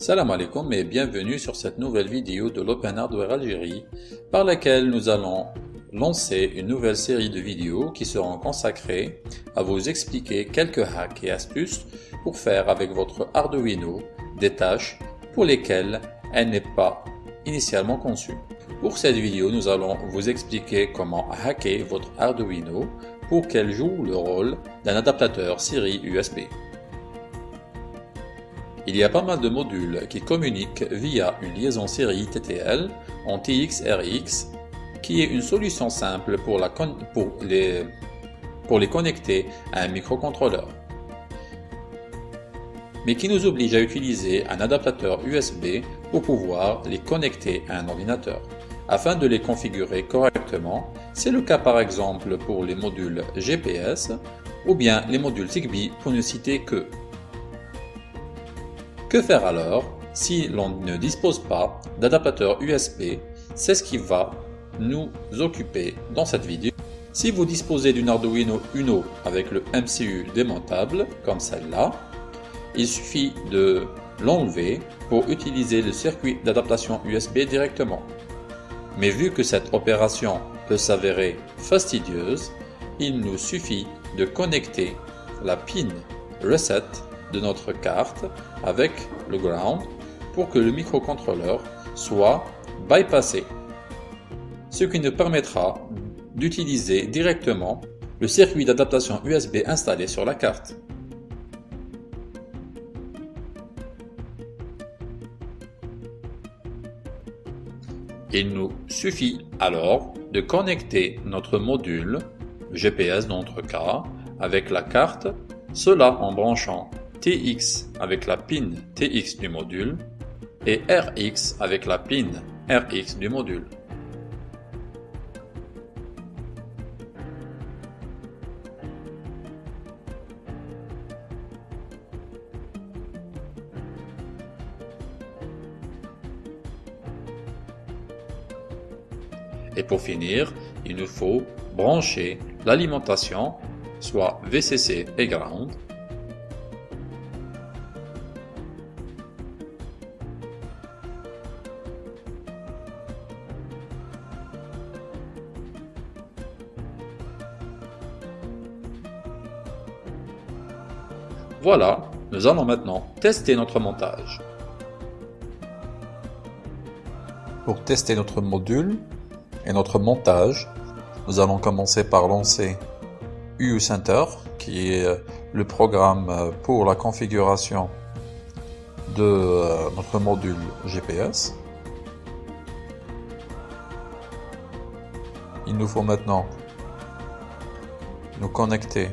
Salam alaikum et bienvenue sur cette nouvelle vidéo de l'Open Hardware Algérie par laquelle nous allons lancer une nouvelle série de vidéos qui seront consacrées à vous expliquer quelques hacks et astuces pour faire avec votre Arduino des tâches pour lesquelles elle n'est pas initialement conçue. Pour cette vidéo, nous allons vous expliquer comment hacker votre Arduino pour qu'elle joue le rôle d'un adaptateur série USB. Il y a pas mal de modules qui communiquent via une liaison série TTL en TX-RX qui est une solution simple pour, les, connecter à un microcontrôleur mais qui nous oblige à utiliser un adaptateur USB pour pouvoir les connecter à un ordinateur. Afin de les configurer correctement, c'est le cas par exemple pour les modules GPS ou bien les modules Zigbee pour ne citer que. Que faire alors si l'on ne dispose pas d'adaptateur USB C'est ce qui va nous occuper dans cette vidéo. Si vous disposez d'une Arduino Uno avec le MCU démontable, comme celle-là, il suffit de l'enlever pour utiliser le circuit d'adaptation USB directement. Mais vu que cette opération peut s'avérer fastidieuse, il nous suffit de connecter la pin Reset de notre carte avec le ground pour que le microcontrôleur soit bypassé, ce qui nous permettra d'utiliser directement le circuit d'adaptation USB installé sur la carte. Il nous suffit alors de connecter notre module GPS dans notre cas avec la carte, cela en branchant TX avec la pin TX du module et RX avec la pin RX du module. Et pour finir, il nous faut brancher l'alimentation, soit VCC et ground, Voilà, nous allons maintenant tester notre montage. Pour tester notre module et notre montage, nous allons commencer par lancer UU qui est le programme pour la configuration de euh, notre module GPS. Il nous faut maintenant nous connecter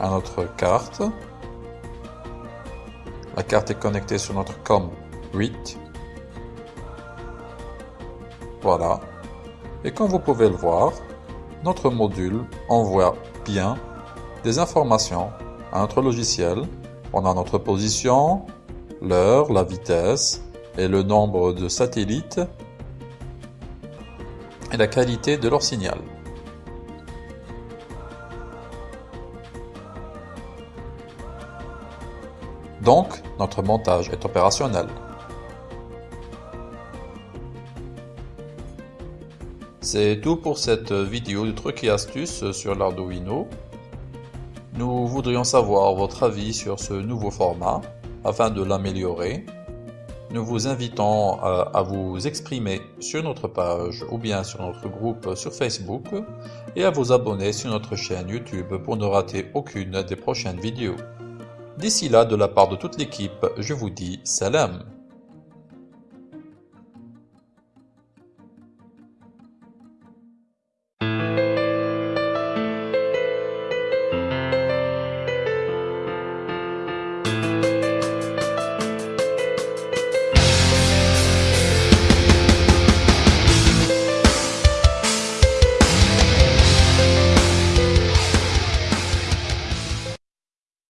à notre carte. La carte est connectée sur notre COM 8. Voilà. Et comme vous pouvez le voir, notre module envoie bien des informations à notre logiciel. On a notre position, l'heure, la vitesse et le nombre de satellites et la qualité de leur signal. Donc, notre montage est opérationnel. C'est tout pour cette vidéo de trucs et astuces sur l'Arduino. Nous voudrions savoir votre avis sur ce nouveau format afin de l'améliorer. Nous vous invitons euh, à vous exprimer sur notre page ou bien sur notre groupe sur Facebook et à vous abonner sur notre chaîne YouTube pour ne rater aucune des prochaines vidéos. D'ici là, de la part de toute l'équipe, je vous dis salam